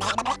Bye-bye.